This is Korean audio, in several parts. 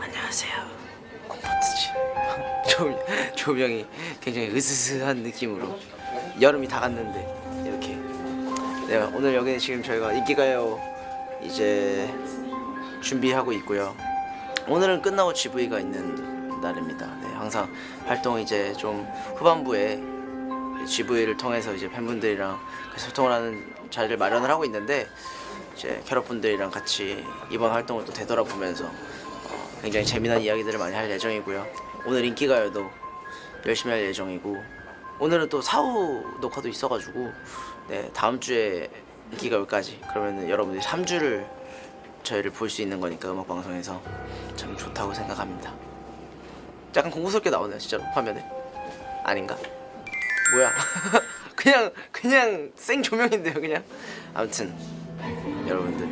안녕하세요. 조명, 조명이 굉장히 으스스한 느낌으로 여름이 다 갔는데 이렇게. 네, 오늘 여기는 지금 저희가 인기가요 이제 준비하고 있고요. 오늘은 끝나고 GV가 있는 날입니다. 네, 항상 활동 이제 좀 후반부에 GV를 통해서 이제 팬분들이랑 소통을 하는 자리를 마련을 하고 있는데 이제 캐럿분들이랑 같이 이번 활동을 또 되돌아보면서 어, 굉장히 재미난 이야기들을 많이 할 예정이고요. 오늘 인기가요도 열심히 할 예정이고 오늘은 또 사후 녹화도 있어가지고 네 다음 주에 인기가요까지 그러면은 여러분들이 3주를 저희를 볼 수 있는 거니까 음악 방송에서 참 좋다고 생각합니다. 약간 공부스럽게 나오네요 진짜로 화면에 아닌가? 뭐야? 그냥 그냥 생 조명인데요 그냥 아무튼 여러분들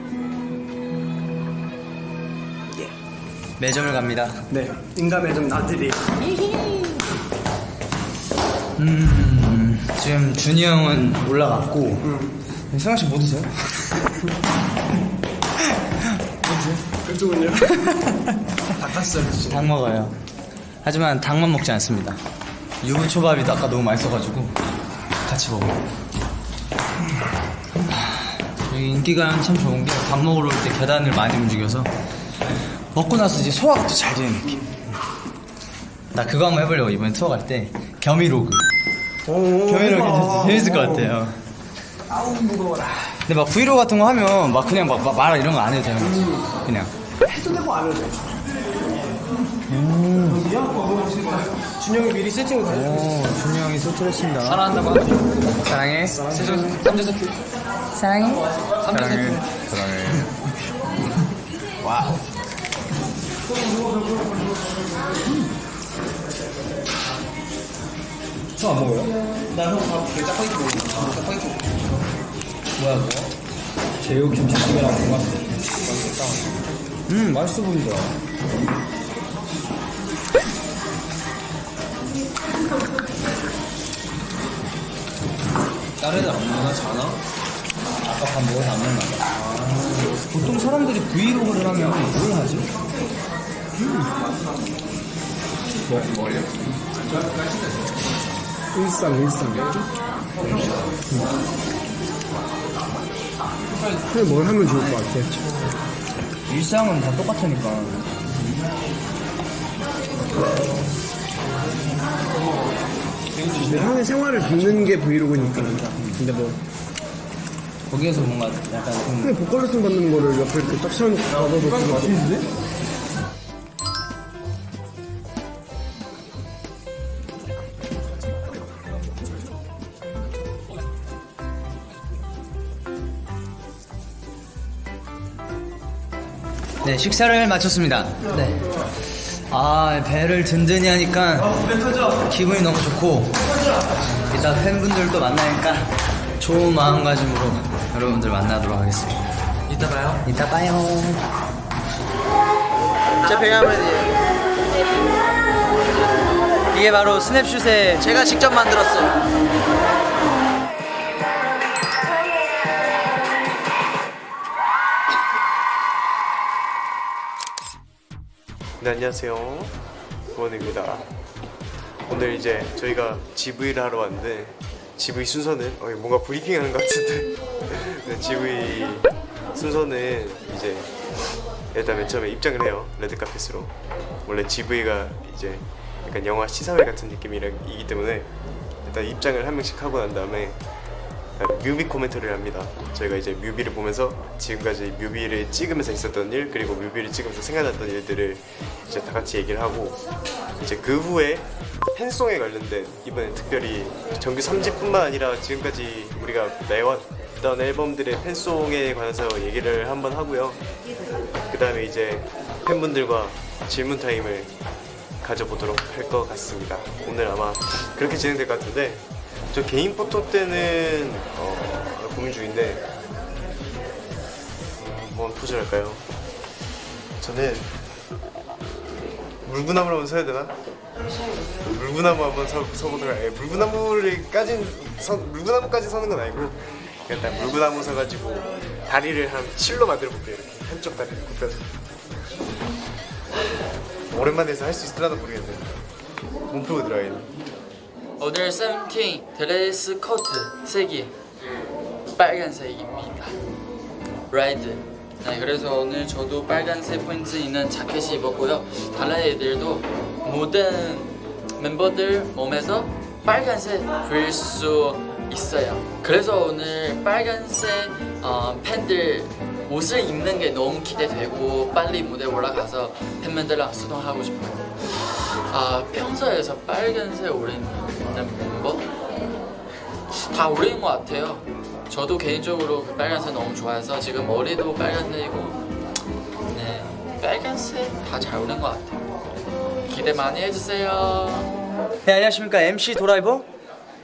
예 매점을 갑니다. 네, 인간 매점 나들이. 음, 지금 준이 형은 올라갔고, 승환 씨뭐 드세요? 그쪽은요? 닭가슴살 드시죠? 닭 먹어요. 하지만 닭만 먹지 않습니다. 유부초밥이 아까 너무 맛있어가지고 같이 먹어요. 여기 인기가 참 좋은 게 밥 먹으러 올 때 계단을 많이 움직여서 먹고 나서 이제 소화가 또 잘 되는 느낌. 나 그거 한번 해보려고 이번에 투어 갈 때 겸이로그. 겸이로그? 재밌을 것 같아요. 아우, 무거워라. 근데 막 브이로그 같은 거 하면 막 그냥 막, 막 말 이런 거 안 해도 되는 거지. 그냥. 해도 되고 안 해도 돼. 준영이 미리 세팅을 다 해주고 있어. 오, 준이 형이 소출했습니다. 사랑한다고 사랑해. 사랑해. 사랑해. 사랑해. 사랑해. 와우. 저안 먹어요? 나형밥그 짜파게티 먹어. 짜파게티 먹어. 뭐야, 뭐? 제육 김치찌개랑 돈가스. 맛있겠다. 음, 맛있어 보인다. 다른 애들 안 먹나, 자나? 아까 밥 먹어서 안 먹나 봐. 보통 사람들이 브이로그를 하면 뭘 하지? 일상, 일상. 그냥 뭘 하면 좋을 것 같아. 일상은 다 똑같으니까. 근데 형의 생활을 듣는 게 브이로그니까. 근데 뭐, 거기에서 뭔가 약간 좀 그냥 보컬레슨 받는 거를 옆에 이렇게 딱 세워놓고 되게 맛있는데? 네, 식사를 마쳤습니다. 네. 아, 배를 든든히 하니까 기분이 너무 좋고, 이따 팬분들도 만나니까 좋은 마음가짐으로 여러분들 만나도록 하겠습니다. 이따 봐요 이따 봐요. 제 배경화면이에요 이게 바로 스냅슛의 제가 직접 만들었어요 네, 안녕하세요. 구원입니다. 오늘 이제 저희가 GV를 하러 왔는데 GV 순서는 어, 뭔가 브리핑 하는 것 같은데 네, GV 순서는 이제 일단 맨 처음에 입장을 해요. 레드카펫으로. 원래 GV가 이제 약간 영화 시사회 같은 느낌이기 때문에 일단 입장을 한 명씩 하고 난 다음에 뮤비 코멘터리를 합니다. 저희가 이제 뮤비를 보면서 지금까지 뮤비를 찍으면서 있었던 일 그리고 뮤비를 찍으면서 생각났던 일들을 이제 다 같이 얘기를 하고 이제 그 후에 fan song에 관련된 이번엔 특별히 정규 3집뿐만 아니라 지금까지 우리가 내왔던 앨범들의 fan song에 관해서 얘기를 한번 하고요. 그 다음에 이제 팬분들과 질문 타임을 가져보도록 할 것 같습니다. 오늘 아마 그렇게 진행될 것 같은데 저 개인 포토 때는 어, 고민 중인데 음, 뭔 포즈를 할까요? 저는 물구나무를 한번 서야 되나? 물구나무 한번 서, 서보도록 해. 물구나무를까진 서, 물구나무까지 서는 건 아니고 일단 물구나무 서가지고 다리를 한 칠로 만들어 볼게요. 이렇게 한쪽 다리를 굽혀서 오랜만에 해서 할 수 있을라나 모르겠네. 몸 풀고 들어야겠네. 오늘 세븐틴 드레스 코드 색이 빨간색입니다. Red. 네, 그래서 오늘 저도 빨간색 포인트 있는 자켓이 입었고요. 다른 애들도 모든 멤버들 몸에서 빨간색 보일 수 있어요. 그래서 오늘 빨간색 어, 팬들 옷을 입는 게 너무 기대되고 빨리 무대 올라가서 팬분들랑 소통하고 싶어요. 아 평소에서 빨간색 멤버 다 어울리는 것 같아요. 저도 개인적으로 그 빨간색 너무 좋아해서 지금 머리도 빨간색이고 네 빨간색 다 잘 어울리는 것 같아요. 기대 많이 해주세요. 네 안녕하십니까. MC 도라이버?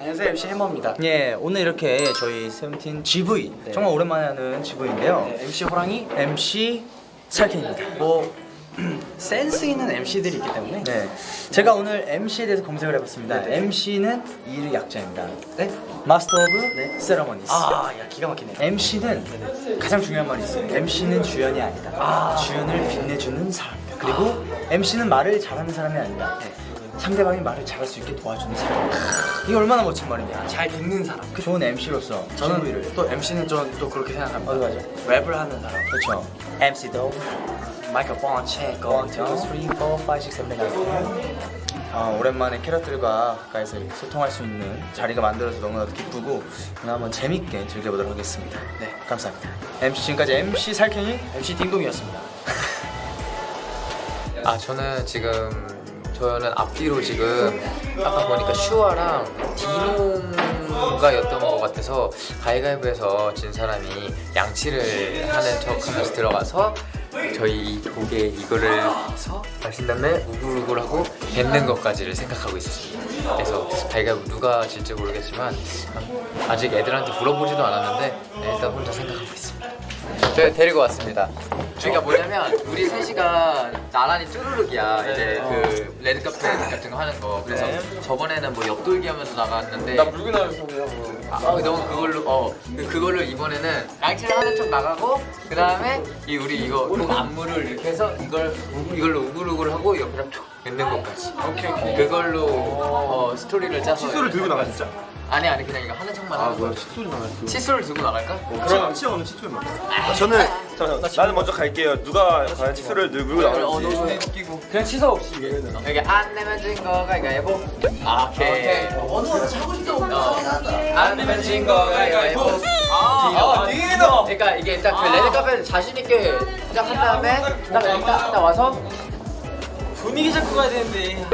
안녕하세요. MC 해머입니다. 예 오늘 이렇게 저희 세븐틴 GV 정말 오랜만에 하는 GV인데요. 네, MC 호랑이? MC 살캔입니다. 뭐 센스 있는 MC들이 있기 때문에 네. 제가 오늘 MC에 대해서 검색을 해봤습니다. MC는 이의 약자입니다. 네? Master of Ceremonies 아 야 기가 막히네 MC는 가장 중요한 말이 있어요. MC는 주연이 아니다. 주연을 빛내주는 사람이다. 그리고 MC는 말을 잘하는 사람이 아니라 상대방이 말을 잘할 수 있게 도와주는 사람. 이게 얼마나 멋진 말이냐. 잘 듣는 사람. 그 좋은 MC로서 저는 GV를. 또 MC는 저또 그렇게 생각합니다. 어디 가죠? 랩을 하는 사람. 그렇죠. MC도 마이크폰 체크 1, 2, 3, 4, 5, 6, 7, 8, 9 아, 오랜만에 캐럿들과 가까이서 이렇게 소통할 수 있는 자리가 만들어서 너무나도 기쁘고 오늘 한번 재밌게 즐겨보도록 하겠습니다. 네, 감사합니다. MC 지금까지 MC 살쾡이 MC 딩동이었습니다 아 저는 지금 저는 앞뒤로 지금 아까 보니까 슈아랑 디노가 였던 것 같아서 가위가위보에서 진 사람이 양치를 하는 척 하면서 들어가서 저희 이 독에 이거를 서 마신 다음에 우글우글 하고 뱉는 것까지를 생각하고 있었습니다. 그래서 가위가위보 누가 질지 모르겠지만 아직 애들한테 물어보지도 않았는데 네, 일단 혼자 생각하고 있습니다. 저 데리고 왔습니다. 그러니까 뭐냐면 우리 셋이가 나란히 쭈루룩이야 이제 그 레드카펫 같은 거 하는 거 그래서 저번에는 뭐 옆돌기 하면서 나갔는데 나 물고 나면서 아, 어, 너무 그걸로 어 그- 그걸로 이번에는 하는 척 나가고 그 다음에 이 우리 이거 통 안무를 이렇게 해서 이걸 우- 이걸로 우글우글 하고 옆에다 툭 뱉는 것까지 오케이 오케이 그걸로 어, 스토리를 짜서 칫솔을 들고 나가 진짜? 아니 아니 그냥 이거 하는 척만 아 뭐야 칫솔이 나갈까? 칫솔을 들고 나갈까? 그럼 치어는 칫솔 먹어. 저는 잠깐만, 나는 먼저 갈게요. 누가 과연 칫솔을 들고 어, 나올지. 해. 웃기고. 그냥 치사 없이 여기 안 내면 진 거가 이거 해보. 아, 오케이. 어느 하고 싶다. 안 내면 진 거가 이거 해보. 아, 디노. 그러니까 이게 딱그 레드 카페 자신 있게 시작한 다음에 딱, 딱, 딱 와서 분위기 잡고 가야 되는데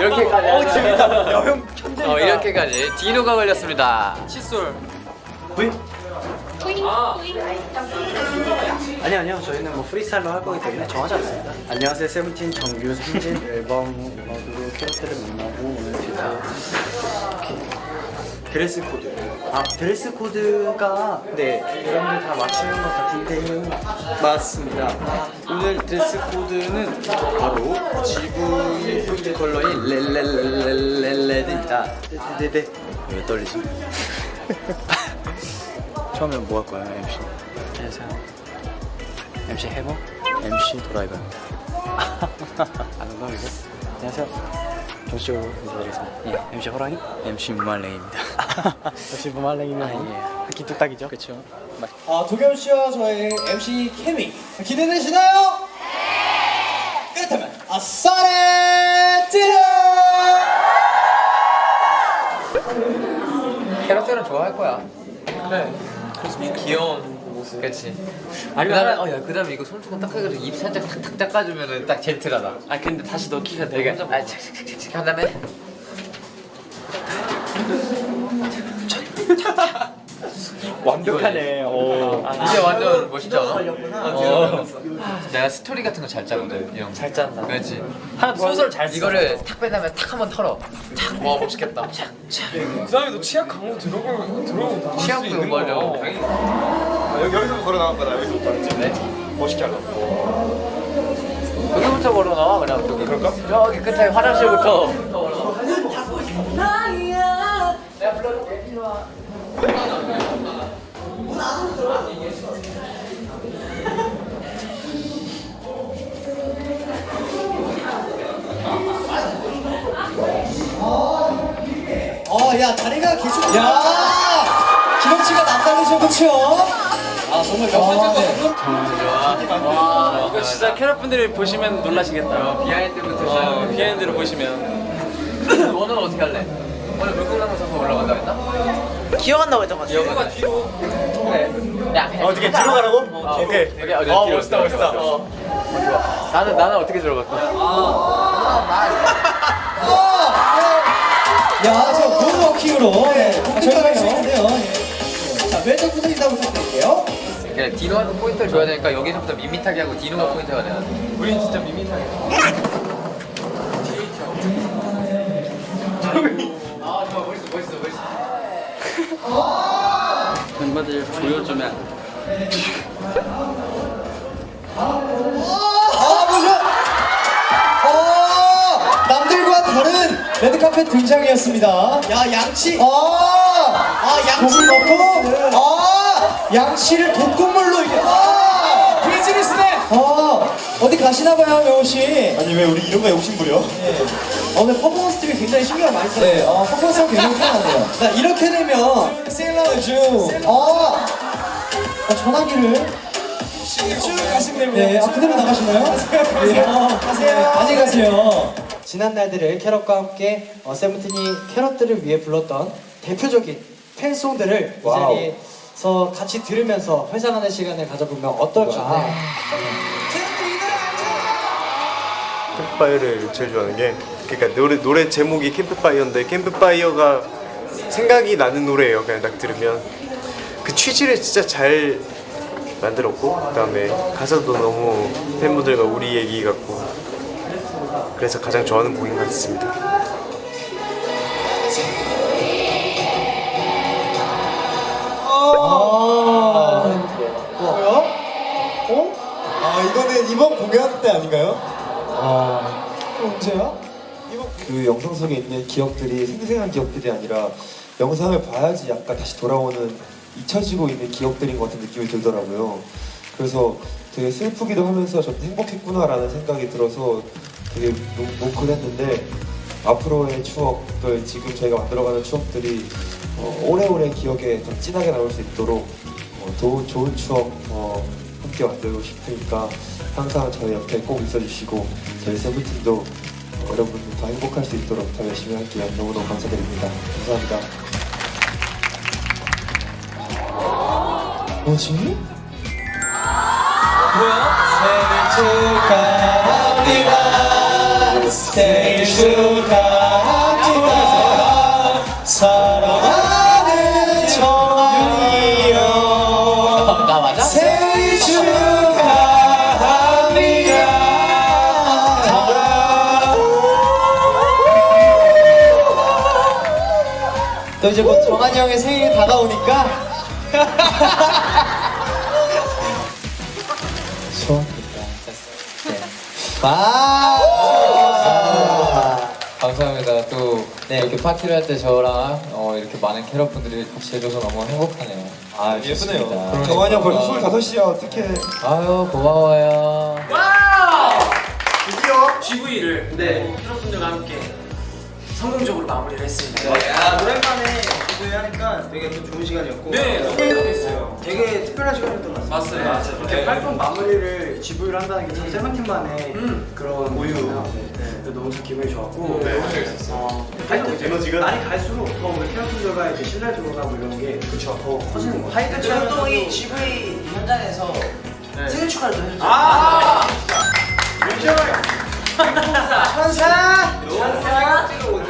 이렇게까지. 어, 재밌다. 여형 천재다. 어, 이렇게까지. 디노가 걸렸습니다. 칫솔 아니 아니요 저희는 뭐 프리스타일로 할 거기 때문에 정하지 않습니다 안녕하세요 세븐틴 정규 3집 앨범 모두로 캐럿들을 만나고 오늘 진짜 드레스 코드 아 드레스 코드가 네 여러분들 다 맞추는 것 같은데요 맞습니다 오늘 드레스 코드는 바로 지붕 포인트 컬러인 렐렐렐렐렐 red입니다 네네네 왜 떨리지? 처음엔 뭐 할 거야 MC? 안녕하세요 MC 해머? MC 도라이버 아는 거 이거? 안녕하세요 정식으로 인사드리겠습니다 예, MC 호랑이? MC 무말랭입니다 역시 무말랭이면 아, 예. 한끼 뚝딱이죠? 그쵸 아 도겸 씨와 저의 MC 케미 기대되시나요? 네! 그렇다면 아싸레 찌르 캐럿들은 좋아할 거야. 그래. 귀여운 모습. 그렇지. 그다음에 어, 야, 그다음에 이거 손수건 딱 해가지고 입 살짝 탁탁 닦아주면은 딱 젠틀하다. 아 근데 다시 넣기가 되게 아, 착착착착 한 다음에 완벽하네. 오. 이제 완전 멋있지 않아? 어. 내가 스토리 같은 거 잘 짜거든 이런 잘 짠다. 그렇지. 하나 소설 잘 이거를 탁뺀 다음에 탁 한번 털어. 탁 와 멋있겠다. 그 다음에 너 치약 강호 들어보 들어보. 취향도 연구하려 고 여기 여기서 걸어 나갈 거다. 여기서부터? 네. 멋있게 하려고. 여기 끝에부터 걸어놔 그냥 저기 그럴까? 저기 끝에 화장실부터 어, 야, 다리가 계속. 야! 기럭지가 남다르죠, 그쵸? 아, 정말 명반전 와 이거 진짜 캐럿 분들이 보시면 놀라시겠다. 비하인드부터 어, 비하인드를 보시면 너는 어떻게 할래? 오늘 물고나무 서서 올라간다 했나? 나고 했던 것 같아요. 이거가 뒤로 어떻게 뒤로 가라고? 오케이. 오케이 어디 뒤로 멋있다, 멋있다. 어. 나는 나는 어떻게 들어갈까? 야, 저 moonwalking으로 예, 저희가 시작인데요. 예. 자, 왼쪽 분들 인사 부탁드릴게요. 그냥 디노한테 포인트를 줘야 되니까 여기서부터 밋밋하게 하고 디노가 포인트가 돼야 돼. 우리 진짜 밋밋하게. 멤버들 보여주면 아, 보죠! 어, 남들과 다른 레드카펫 등장이었습니다. 야, 양치. 아, 아 양치 넣고, 아, 양치를 독극물로 이게, 아, 비즈니스맨. 아, 어디 가시나봐요, 명호 씨. 아니 왜 우리 이런 거에 욕심 부려? 아, 오늘 퍼포먼스 팀이 굉장히 신경을 많이 썼어요. 네, 어, 퍼포먼스가 굉장히 편하네요. 자, 이렇게 되면 셀러주. 어, 어, 전화기를 쭉 가시면 네, 아, 그대로 나가시나요? 가세요. 가세요. 안녕히 가세요. 지난 날들을 캐럿과 함께 어, 세븐틴이 캐럿들을 위해 불렀던 대표적인 팬송들을 이 자리에 서 같이 들으면서 회상하는 시간을 가져보면 어떨까? 캠프파이어를 제일 좋아하는 게 그러니까 노래 노래 제목이 캠프파이어인데 캠프파이어가 생각이 나는 노래예요. 그냥 딱 들으면 그 취지를 진짜 잘 만들었고 그 다음에 가사도 너무 팬분들과 우리 얘기 같고 그래서 가장 좋아하는 곡인 것 같습니다. 그 영상 속에 있는 기억들이 생생한 기억들이 아니라 영상을 봐야지 약간 다시 돌아오는 잊혀지고 있는 기억들인 것 같은 느낌이 들더라고요. 그래서 되게 슬프기도 하면서 저도 행복했구나라는 생각이 들어서 되게 뭉- 뭉클했는데 앞으로의 추억들 지금 저희가 만들어가는 추억들이 어, 오래오래 기억에 더 진하게 남을 수 있도록 어, 더 좋은 추억 어, 함께 만들고 싶으니까 항상 저희 옆에 꼭 있어주시고 저희 세븐틴도 어, 여러분들 더 행복할 수 있도록 더 열심히 할게요. 너무너무 감사드립니다. 감사합니다. 뭐지? 생일 축하합니다. 생일 축하 이제 뭐 정한이 형의 생일이 다가오니까 소원입니다. 네. 와. 감사합니다. 또 네. 이렇게 파티를 할 때 저랑 어, 이렇게 많은 캐럿 분들이 같이 해줘서 너무 행복하네요. 아 예쁘네요. 정환이 형 벌써 25시야 어떡해. 아유 고마워요. 드디어 GV를 네 여러분들과 함께 성공적으로 마무리를 했습니다. 야, 오랜만에 GV 하니까 되게 또 좋은 시간이었고 네 너무 행복했어요. 되게 특별한 시간이었던 것 같습니다. 맞아요. 맞아요. 이렇게 활동 마무리를 GV를 한다는 게참 세븐틴만의 그런 모유. 네, 너무 좀 기분이 좋았고 네, 어, 활동 에너지가 날이 갈수록 더 우리 캐럿분들과 이제 신뢰 도가 뭐 이런 게 그쵸 더 커지는 것 같아요. 하이트 활동이 GV 현장에서 생일 축하를 또 해줬죠. 아! 천사! 천사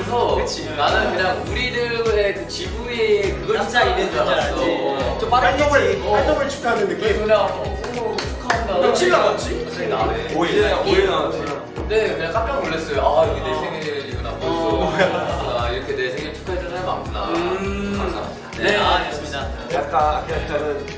찍어 오면서 나는 그냥 우리들의 그 지부의 그걸 진짜 있는 줄 알았어. 좀 빠른 활동을 활동을 축하하는 느낌. 그냥 어, 축하한다. 며칠 남았지? 나네. 5일 5일 남았지. 네, 그냥 깜짝 놀랐어요. 아, 이게 내 생일이구나. 벌써. 아, 이렇게 내 생일 축하해주는 사람이 많구나. 감사합니다. 네, 아, 좋습니다. 약간 그냥 저는 그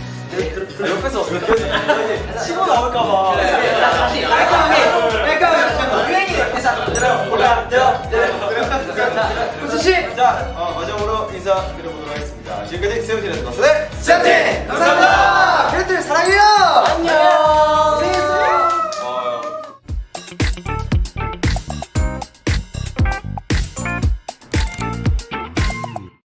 옆에서 치고 나올까봐. 다시 깔끔하게 깔끔하게. 유행이 옆에서 들어 올라 들어 들어 수씨 자 어, 마지막으로 인사드려보도록 하겠습니다. 지금까지 세우진의 더스의 세팅 감사합니다. 캐릭터 사랑해요! 안녕!